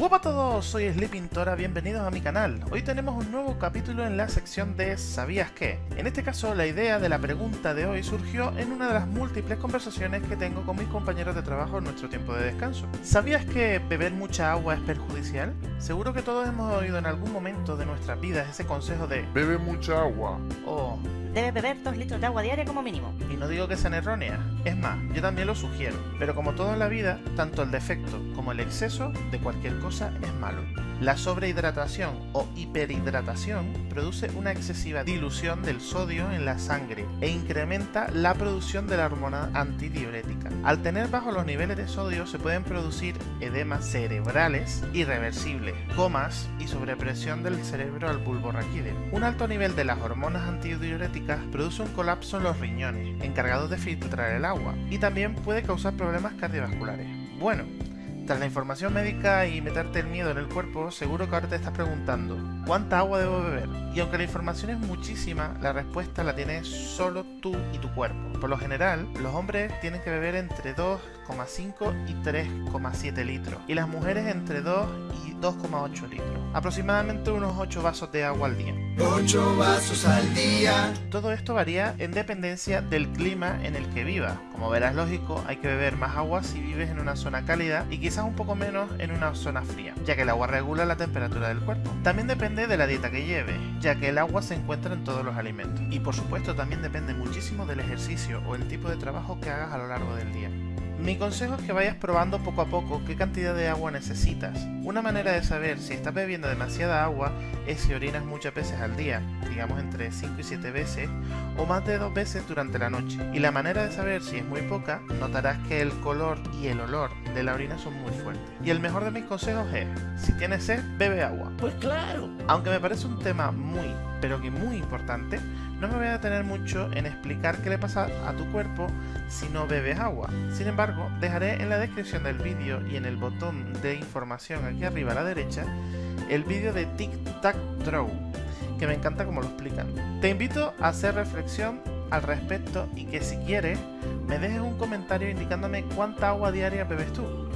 Hola a todos, soy Sleepintora, bienvenidos a mi canal. Hoy tenemos un nuevo capítulo en la sección de ¿Sabías qué? En este caso, la idea de la pregunta de hoy surgió en una de las múltiples conversaciones que tengo con mis compañeros de trabajo en nuestro tiempo de descanso. ¿Sabías que beber mucha agua es perjudicial? Seguro que todos hemos oído en algún momento de nuestras vidas ese consejo de Bebe mucha agua. Oh, Debes beber 2 litros de agua diaria como mínimo. y no digo que sean erróneas, es más, yo también lo sugiero, pero como todo en la vida, tanto el defecto como el exceso de cualquier cosa es malo. La sobrehidratación o hiperhidratación produce una excesiva dilución del sodio en la sangre e incrementa la producción de la hormona antidiurética. Al tener bajos los niveles de sodio se pueden producir edemas cerebrales irreversibles, comas y sobrepresión del cerebro al bulbo raquídeo. Un alto nivel de las hormonas antidiuréticas produce un colapso en los riñones, encargados de filtrar el agua, y también puede causar problemas cardiovasculares. Bueno, tras la información médica y meterte el miedo en el cuerpo, seguro que ahora te estás preguntando, ¿cuánta agua debo beber? Y aunque la información es muchísima, la respuesta la tienes solo tú y tu cuerpo. Por lo general, los hombres tienen que beber entre 2,5 y 3,7 litros, y las mujeres entre 2 y 2,8 litros. Aproximadamente unos 8 vasos de agua al día. 8 vasos al día. Todo esto varía en dependencia del clima en el que vivas. Como verás lógico, hay que beber más agua si vives en una zona cálida y quizás un poco menos en una zona fría, ya que el agua regula la temperatura del cuerpo. También depende de la dieta que lleves, ya que el agua se encuentra en todos los alimentos. Y por supuesto también depende muchísimo del ejercicio o el tipo de trabajo que hagas a lo largo del día. Mi consejo es que vayas probando poco a poco qué cantidad de agua necesitas. Una manera de saber si estás bebiendo demasiada agua es si orinas muchas veces al día, digamos entre 5 y 7 veces, o más de 2 veces durante la noche. Y la manera de saber si es muy poca, notarás que el color y el olor de la orina son muy fuertes. Y el mejor de mis consejos es, si tienes sed, bebe agua. Pues claro. Aunque me parece un tema muy, pero que muy importante, no me voy a detener mucho en explicar qué le pasa a tu cuerpo si no bebes agua. Sin embargo, dejaré en la descripción del vídeo y en el botón de información aquí arriba a la derecha el vídeo de Tic Tac Draw, que me encanta como lo explican. Te invito a hacer reflexión al respecto y que si quieres me dejes un comentario indicándome cuánta agua diaria bebes tú.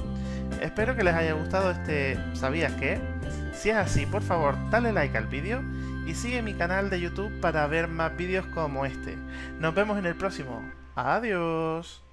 Espero que les haya gustado este ¿Sabías qué? Si es así, por favor, dale like al vídeo y sigue mi canal de YouTube para ver más vídeos como este. Nos vemos en el próximo. Adiós.